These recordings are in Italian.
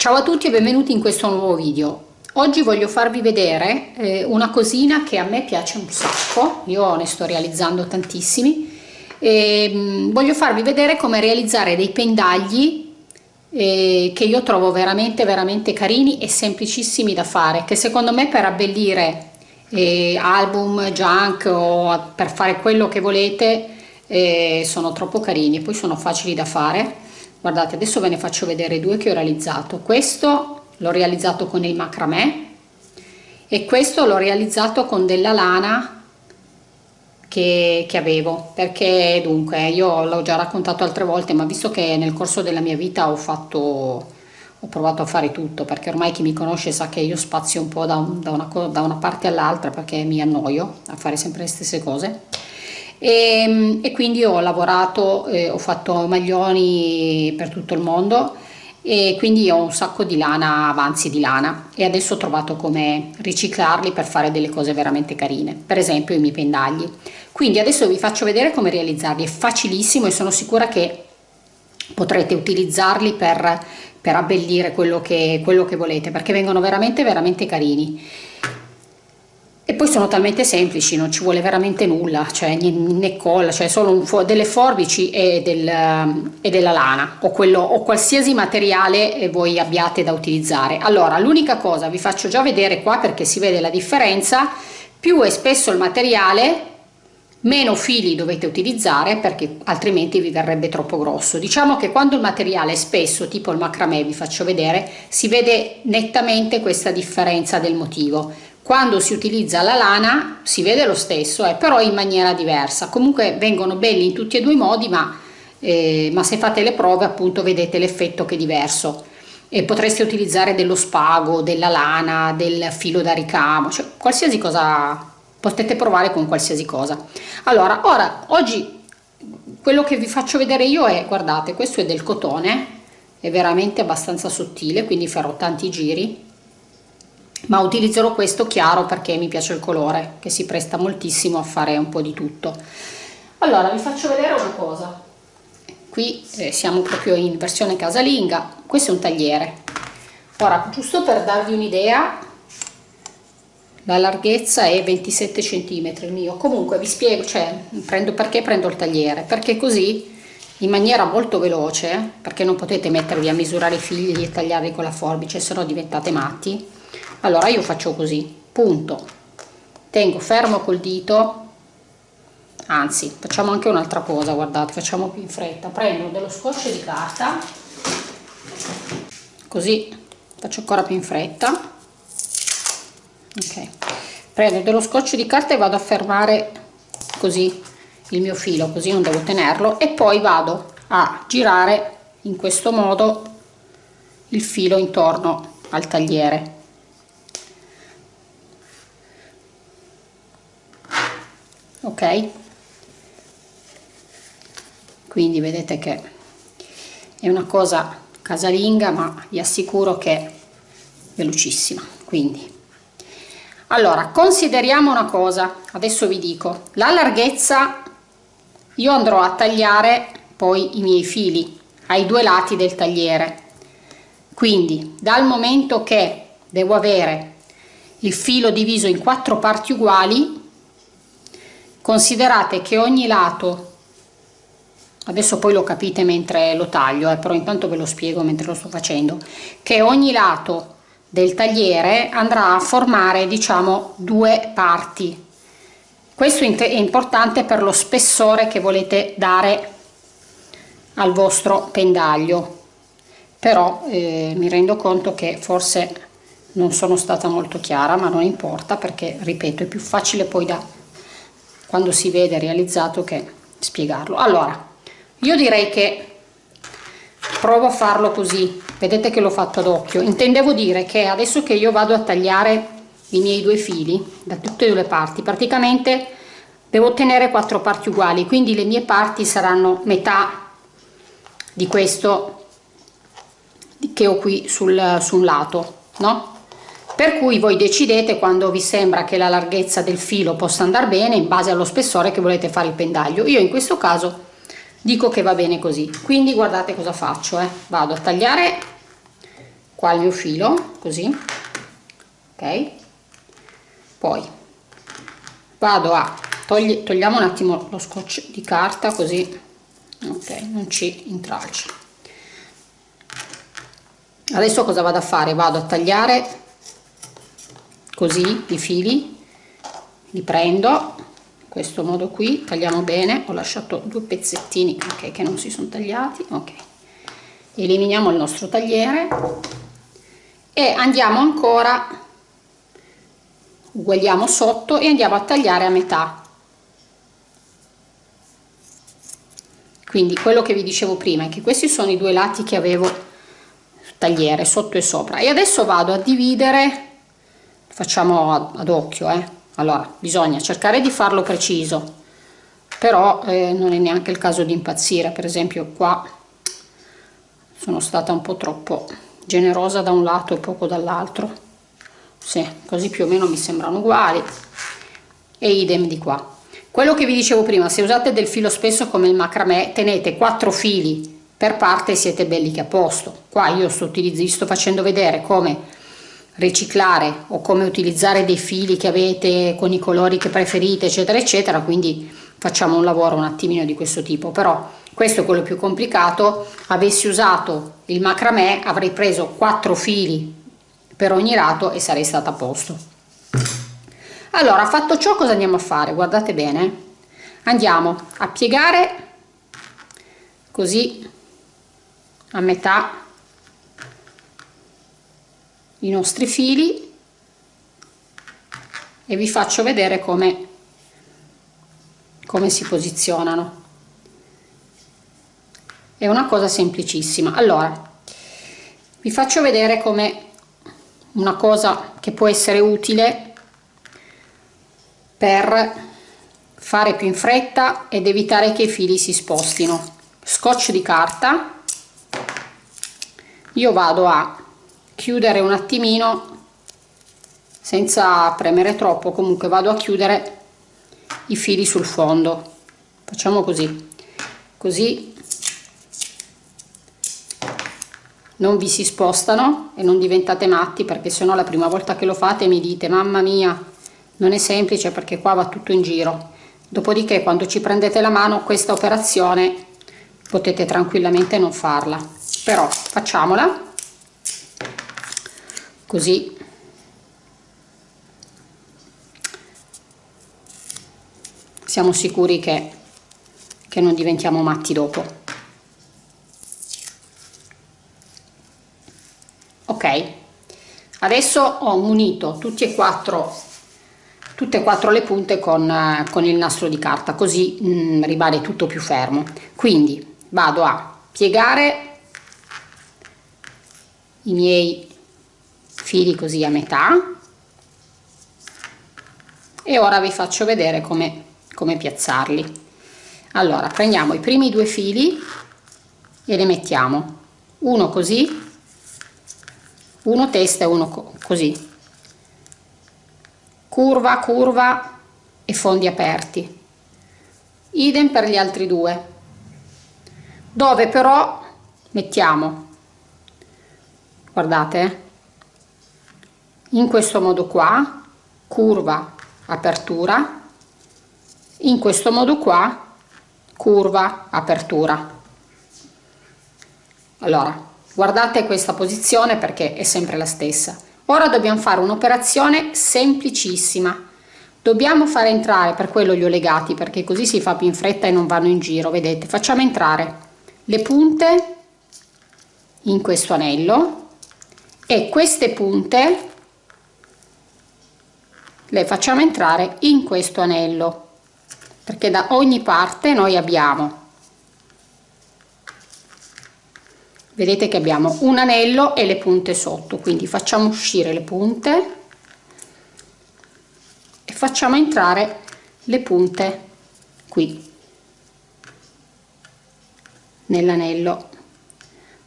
Ciao a tutti e benvenuti in questo nuovo video. Oggi voglio farvi vedere eh, una cosina che a me piace un sacco, io ne sto realizzando tantissimi, e, mh, mm, voglio farvi vedere come realizzare dei pendagli eh, che io trovo veramente veramente carini e semplicissimi da fare, che secondo me per abbellire eh, album, junk o per fare quello che volete eh, sono troppo carini, poi sono facili da fare guardate adesso ve ne faccio vedere due che ho realizzato. Questo l'ho realizzato con il macramè e questo l'ho realizzato con della lana che, che avevo. Perché dunque io l'ho già raccontato altre volte ma visto che nel corso della mia vita ho fatto ho provato a fare tutto perché ormai chi mi conosce sa che io spazio un po' da, un, da, una, da una parte all'altra perché mi annoio a fare sempre le stesse cose e, ehm, e quindi ho lavorato, eh, ho fatto maglioni per tutto il mondo e quindi ho un sacco di lana, avanzi di lana e adesso ho trovato come riciclarli per fare delle cose veramente carine, per esempio i miei pendagli. Quindi adesso vi faccio vedere come realizzarli, è facilissimo e sono sicura che potrete utilizzarli per, per abbellire quello che, quello che volete perché vengono veramente veramente carini poi sono talmente semplici non ci vuole veramente nulla cioè né colla cioè solo delle forbici e, del, e, della lana o, quello, o qualsiasi materiale voi abbiate da utilizzare. Allora l'unica cosa vi faccio già vedere qua perché si vede la differenza più è spesso il materiale meno fili dovete utilizzare perché altrimenti vi verrebbe troppo grosso. Diciamo che quando il materiale è spesso tipo il macramè vi faccio vedere si vede nettamente questa differenza del motivo quando si utilizza la lana si vede lo stesso eh, però in maniera diversa. Comunque vengono belli in tutti e due i modi ma, eh, ma se fate le prove appunto vedete l'effetto che è diverso. E potreste utilizzare dello spago della lana del filo da ricamo cioè qualsiasi cosa potete provare con qualsiasi cosa. Allora ora oggi quello che vi faccio vedere io è guardate questo è del cotone è veramente abbastanza sottile quindi farò tanti giri ma utilizzerò questo chiaro perché mi piace il colore che si presta moltissimo a fare un po' di tutto. Allora vi faccio vedere una cosa. Qui eh, siamo proprio in versione casalinga. Questo è un tagliere. Ora giusto per darvi un'idea la larghezza è 27 cm il mio. Comunque vi spiego cioè prendo perché prendo il tagliere? Perché così in maniera molto veloce perché non potete mettervi a misurare i figli e tagliarli con la forbice se no diventate matti allora io faccio così punto. Tengo fermo col dito anzi facciamo anche un'altra cosa guardate facciamo più in fretta. Prendo dello scotch di carta così faccio ancora più in fretta. Ok. Prendo dello scotch di carta e vado a fermare così il mio filo così non devo tenerlo e poi vado a girare in questo modo il filo intorno al tagliere ok? Quindi vedete che è una cosa casalinga ma vi assicuro che è velocissima quindi. Allora consideriamo una cosa adesso vi dico. La larghezza io andrò a tagliare poi i miei fili ai due lati del tagliere. Quindi dal momento che devo avere il filo diviso in quattro parti uguali considerate che ogni lato adesso poi lo capite mentre lo taglio eh, però intanto ve lo spiego mentre lo sto facendo che ogni lato del tagliere andrà a formare diciamo due parti. Questo è importante per lo spessore che volete dare al vostro pendaglio. Però eh, mi rendo conto che forse non sono stata molto chiara ma non importa perché ripeto è più facile poi da quando si vede realizzato che spiegarlo. Allora io direi che provo a farlo così. Vedete che l'ho fatto ad occhio. Intendevo dire che adesso che io vado a tagliare i miei due fili da tutte e due le parti praticamente devo ottenere quattro parti uguali quindi le mie parti saranno metà di questo che ho qui sul, sul lato no per cui voi decidete quando vi sembra che la larghezza del filo possa andare bene in base allo spessore che volete fare il pendaglio. Io in questo caso dico che va bene così. Quindi guardate cosa faccio eh. vado a tagliare qua il mio filo così ok? Poi vado a togli, togliamo un attimo lo scotch di carta così ok non ci intralci. Adesso cosa vado a fare? Vado a tagliare così i fili li prendo in questo modo qui tagliamo bene ho lasciato due pezzettini okay, che non si sono tagliati ok. Eliminiamo il nostro tagliere e andiamo ancora uguagliamo sotto e andiamo a tagliare a metà. Quindi quello che vi dicevo prima è che questi sono i due lati che avevo tagliere sotto e sopra. E adesso vado a dividere facciamo ad occhio eh. allora bisogna cercare di farlo preciso però eh, non è neanche il caso di impazzire. Per esempio qua sono stata un po' troppo generosa da un lato e poco dall'altro. Sì, così più o meno mi sembrano uguali. E idem di qua. Quello che vi dicevo prima se usate del filo spesso come il macramè tenete quattro fili. Per parte e siete belli che a posto. Qua io sto, sto facendo vedere come riciclare o come utilizzare dei fili che avete con i colori che preferite eccetera eccetera. Quindi facciamo un lavoro un attimino di questo tipo. Però questo è quello più complicato. Avessi usato il macramè avrei preso quattro fili per ogni lato e sarei stata a posto. Allora fatto ciò cosa andiamo a fare? Guardate bene. Andiamo a piegare così a metà i nostri fili e vi faccio vedere come come si posizionano. È una cosa semplicissima. Allora vi faccio vedere come una cosa che può essere utile per fare più in fretta ed evitare che i fili si spostino. Scotch di carta. Io vado a chiudere un attimino senza premere troppo comunque vado a chiudere i fili sul fondo. Facciamo così. Così non vi si spostano e non diventate matti perché se no la prima volta che lo fate mi dite mamma mia non è semplice perché qua va tutto in giro dopodiché quando ci prendete la mano questa operazione potete tranquillamente non farla. Però facciamola così. Siamo sicuri che, che non diventiamo matti dopo. Ok. Adesso ho munito tutti e quattro tutte e quattro le punte con, con il nastro di carta così mh, mm, rimane tutto più fermo. Quindi vado a piegare i miei fili così a metà. E ora vi faccio vedere come, come piazzarli. Allora prendiamo i primi due fili e li mettiamo. Uno così uno testa e uno co così. Curva curva e fondi aperti. Idem per gli altri due. Dove però mettiamo? Guardate eh, in questo modo qua curva apertura. In questo modo qua curva apertura. Allora guardate questa posizione perché è sempre la stessa. Ora dobbiamo fare un'operazione semplicissima. Dobbiamo fare entrare per quello li ho legati perché così si fa più in fretta e non vanno in giro vedete? Facciamo entrare le punte in questo anello e queste punte le facciamo entrare in questo anello perché da ogni parte noi abbiamo. Vedete che abbiamo un anello e le punte sotto quindi facciamo uscire le punte e facciamo entrare le punte qui nell'anello.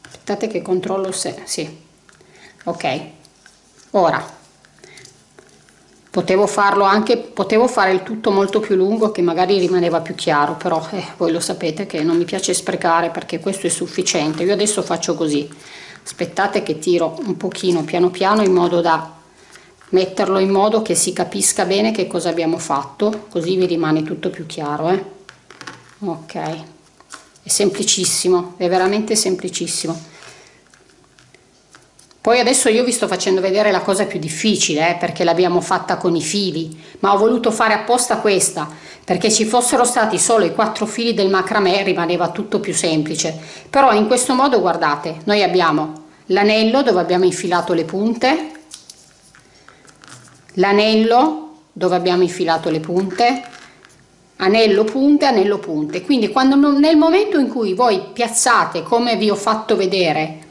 Aspettate che controllo se sì. Ok. Ora potevo farlo anche potevo fare il tutto molto più lungo che magari rimaneva più chiaro però eh, voi lo sapete che non mi piace sprecare perché questo è sufficiente. Io adesso faccio così. Aspettate che tiro un pochino piano piano in modo da metterlo in modo che si capisca bene che cosa abbiamo fatto così vi rimane tutto più chiaro eh? ok. È semplicissimo è veramente semplicissimo poi adesso io vi sto facendo vedere la cosa più difficile eh, perché l'abbiamo fatta con i fili ma ho voluto fare apposta questa perché ci fossero stati solo i quattro fili del macramè rimaneva tutto più semplice. Però in questo modo guardate noi abbiamo l'anello dove abbiamo infilato le punte l'anello dove abbiamo infilato le punte anello punte anello punte. Quindi quando nel momento in cui voi piazzate come vi ho fatto vedere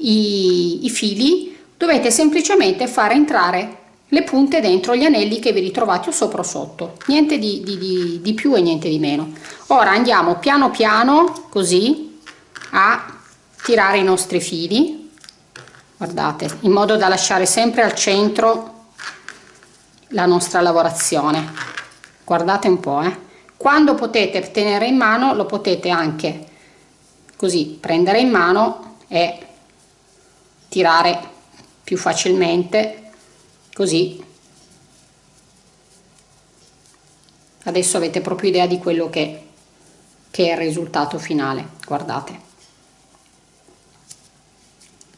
i, i fili dovete semplicemente fare entrare le punte dentro gli anelli che vi ritrovate o sopra o sotto. Niente di, di, di, di più e niente di meno. Ora andiamo piano piano così a tirare i nostri fili. Guardate in modo da lasciare sempre al centro la nostra lavorazione. Guardate un po' eh. quando potete tenere in mano lo potete anche così prendere in mano e tirare più facilmente così. Adesso avete proprio idea di quello che, che è il risultato finale guardate.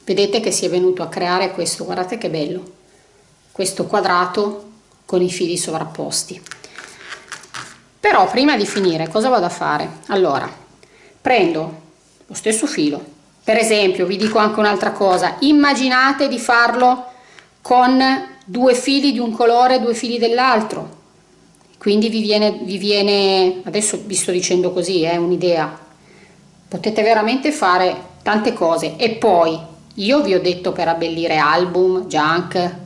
Vedete che si è venuto a creare questo guardate che bello questo quadrato con i fili sovrapposti. Però prima di finire cosa vado a fare? Allora prendo lo stesso filo per esempio vi dico anche un'altra cosa. Immaginate di farlo con due fili di un colore due fili dell'altro. Quindi vi viene, vi viene adesso vi sto dicendo così è eh, un'idea. Potete veramente fare tante cose. E poi io vi ho detto per abbellire album junk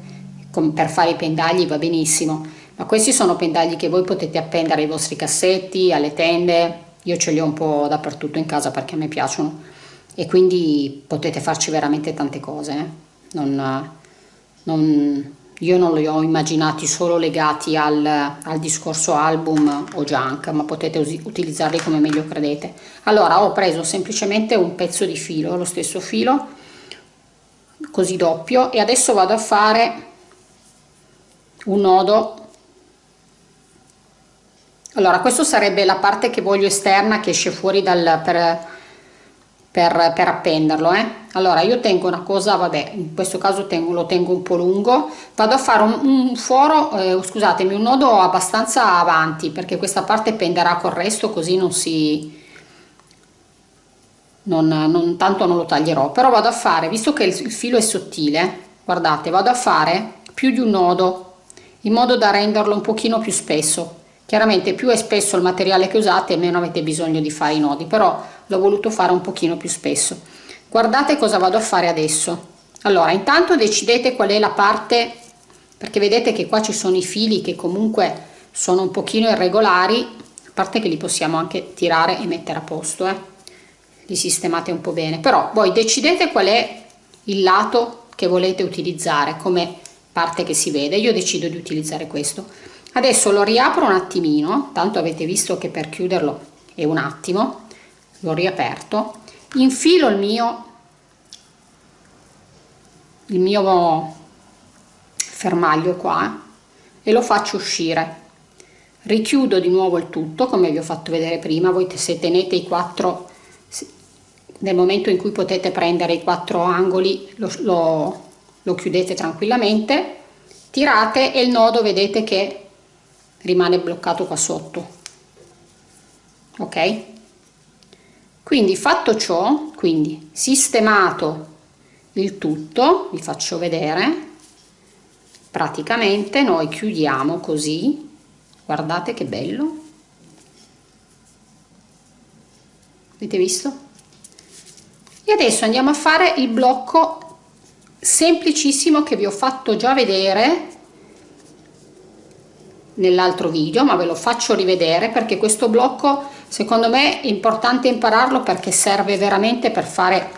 per fare i pendagli va benissimo. Ma questi sono pendagli che voi potete appendere ai vostri cassetti alle tende. Io ce li ho un po' dappertutto in casa perché a me piacciono e quindi potete farci veramente tante cose eh? non, non, io non li ho immaginati solo legati al, al, discorso album o junk ma potete utilizzarli come meglio credete allora ho preso semplicemente un pezzo di filo lo stesso filo così doppio e adesso vado a fare un nodo allora questo sarebbe la parte che voglio esterna che esce fuori dal per, per, per appenderlo eh? allora io tengo una cosa vabbè in questo caso tengo, lo tengo un po' lungo. Vado a fare un, un foro eh, scusatemi un nodo abbastanza avanti perché questa parte penderà col resto così non si non, non tanto non lo taglierò. Però vado a fare visto che il, il filo è sottile guardate vado a fare più di un nodo in modo da renderlo un pochino più spesso. Chiaramente più è spesso il materiale che usate meno avete bisogno di fare i nodi però l'ho voluto fare un pochino più spesso. Guardate cosa vado a fare adesso. Allora intanto decidete qual è la parte perché vedete che qua ci sono i fili che comunque sono un pochino irregolari a parte che li possiamo anche tirare e mettere a posto eh? li sistemate un po' bene. Però voi decidete qual è il lato che volete utilizzare come parte che si vede. Io decido di utilizzare questo. Adesso lo riapro un attimino tanto avete visto che per chiuderlo è un attimo l'ho riaperto. Infilo il mio il mio fermaglio qua e lo faccio uscire. Richiudo di nuovo il tutto come vi ho fatto vedere prima. Voi se tenete i quattro nel momento in cui potete prendere i quattro angoli lo, lo lo chiudete tranquillamente tirate e il nodo vedete che rimane bloccato qua sotto. Ok quindi fatto ciò quindi sistemato il tutto vi faccio vedere praticamente noi chiudiamo così. Guardate che bello. Avete visto? E adesso andiamo a fare il blocco semplicissimo che vi ho fatto già vedere nell'altro video ma ve lo faccio rivedere perché questo blocco secondo me è importante impararlo perché serve veramente per fare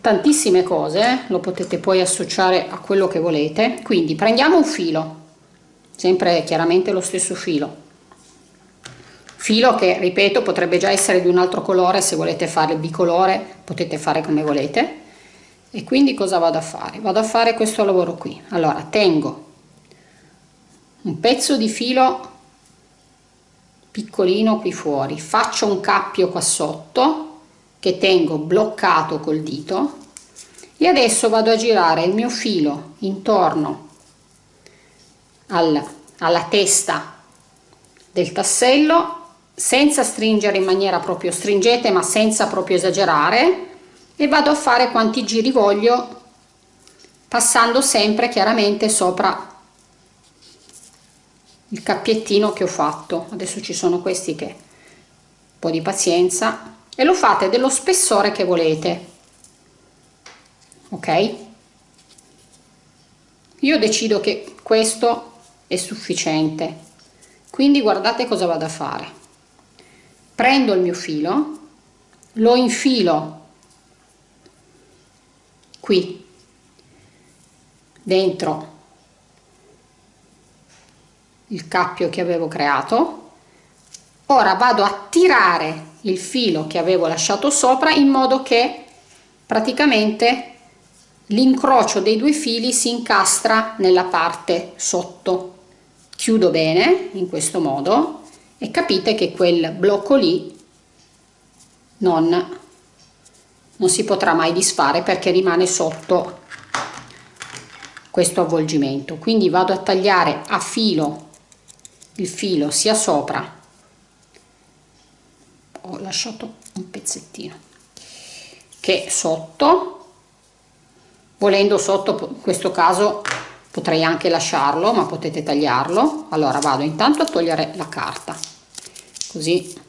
tantissime cose lo potete poi associare a quello che volete. Quindi prendiamo un filo sempre chiaramente lo stesso filo. Filo che ripeto potrebbe già essere di un altro colore se volete fare bicolore potete fare come volete. E quindi cosa vado a fare? Vado a fare questo lavoro qui. Allora tengo un pezzo di filo piccolino qui fuori. Faccio un cappio qua sotto che tengo bloccato col dito e adesso vado a girare il mio filo intorno al, alla testa del tassello senza stringere in maniera proprio stringente ma senza proprio esagerare e vado a fare quanti giri voglio passando sempre chiaramente sopra il cappiettino che ho fatto. Adesso ci sono questi che un po' di pazienza. E lo fate dello spessore che volete. Ok? Io decido che questo è sufficiente. Quindi guardate cosa vado a fare. Prendo il mio filo lo infilo qui dentro il cappio che avevo creato. Ora vado a tirare il filo che avevo lasciato sopra in modo che praticamente l'incrocio dei due fili si incastra nella parte sotto. Chiudo bene in questo modo e capite che quel blocco lì non, non si potrà mai disfare perché rimane sotto questo avvolgimento. Quindi vado a tagliare a filo il filo sia sopra. Ho lasciato un pezzettino. Che sotto volendo sotto in questo caso potrei anche lasciarlo ma potete tagliarlo. Allora vado intanto a togliere la carta. Così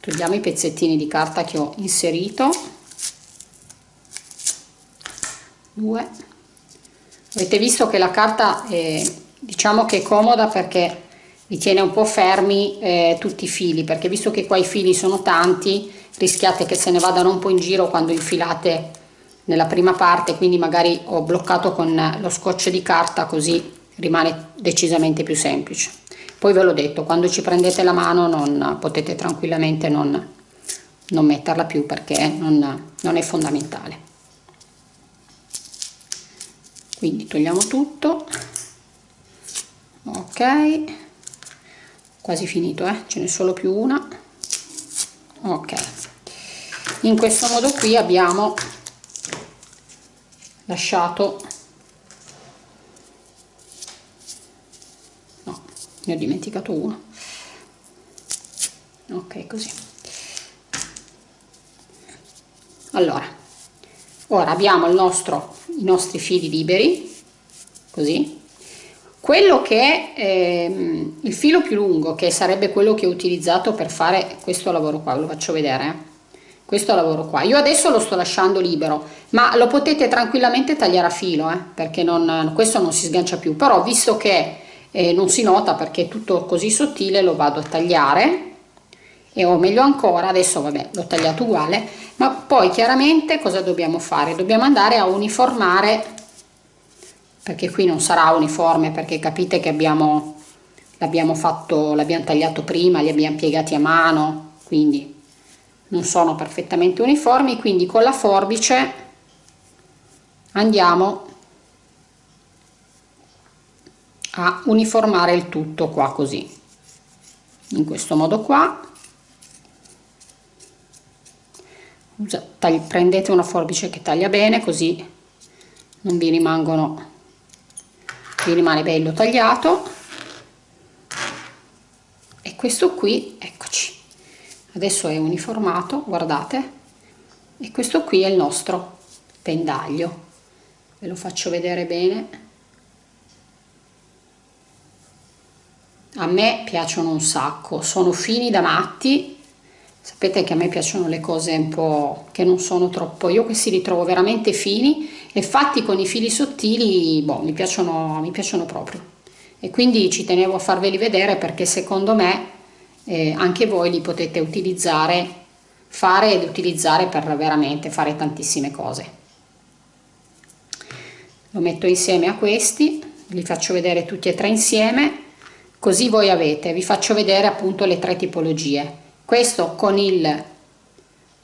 togliamo i pezzettini di carta che ho inserito. Due. Avete visto che la carta è diciamo che è comoda perché vi tiene un po' fermi eh, tutti i fili perché visto che qua i fili sono tanti rischiate che se ne vadano un po' in giro quando infilate nella prima parte quindi magari ho bloccato con lo scotch di carta così rimane decisamente più semplice. Poi ve l'ho detto quando ci prendete la mano non potete tranquillamente non, non metterla più perché non, non è fondamentale. Quindi togliamo tutto ok. Quasi finito eh? ce n'è solo più una. Ok. In questo modo qui abbiamo lasciato. No ne ho dimenticato uno. Ok così. Allora ora abbiamo nostro i nostri fili liberi così quello che è ehm, il filo più lungo che sarebbe quello che ho utilizzato per fare questo lavoro qua ve lo faccio vedere eh. questo lavoro qua. Io adesso lo sto lasciando libero ma lo potete tranquillamente tagliare a filo eh, perché non, questo non si sgancia più. Però visto che eh, non si nota perché è tutto così sottile lo vado a tagliare. E o meglio ancora adesso vabbè l'ho tagliato uguale. Ma poi chiaramente cosa dobbiamo fare? Dobbiamo andare a uniformare perché qui non sarà uniforme perché capite che abbiamo l'abbiamo fatto l'abbiamo tagliato prima li abbiamo piegati a mano quindi non sono perfettamente uniformi quindi con la forbice andiamo a uniformare il tutto qua così. In questo modo qua. Prendete una forbice che taglia bene così non vi rimangono vi rimane bello tagliato. E questo qui eccoci. Adesso è uniformato guardate. E questo qui è il nostro pendaglio. Ve lo faccio vedere bene. A me piacciono un sacco sono fini da matti sapete che a me piacciono le cose un po' che non sono troppo io questi li trovo veramente fini e fatti con i fili sottili boh, mi, piacciono, mi piacciono proprio. E quindi ci tenevo a farveli vedere perché secondo me eh, anche voi li potete utilizzare fare ed utilizzare per veramente fare tantissime cose. Lo metto insieme a questi li faccio vedere tutti e tre insieme così voi avete vi faccio vedere appunto le tre tipologie questo con il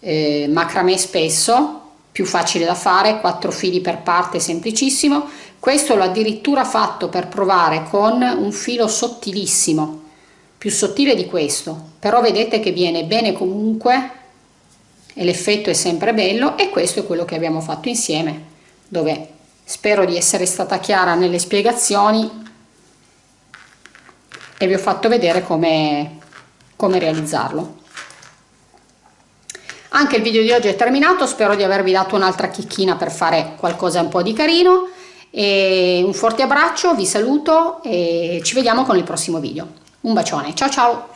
eh, macramè spesso più facile da fare 4 fili per parte semplicissimo. Questo l'ho addirittura fatto per provare con un filo sottilissimo più sottile di questo. Però vedete che viene bene comunque e l'effetto è sempre bello e questo è quello che abbiamo fatto insieme dove spero di essere stata chiara nelle spiegazioni e vi ho fatto vedere come, come realizzarlo. Anche il video di oggi è terminato spero di avervi dato un'altra chicchina per fare qualcosa un po' di carino. E un forte abbraccio vi saluto e ci vediamo con il prossimo video. Un bacione ciao ciao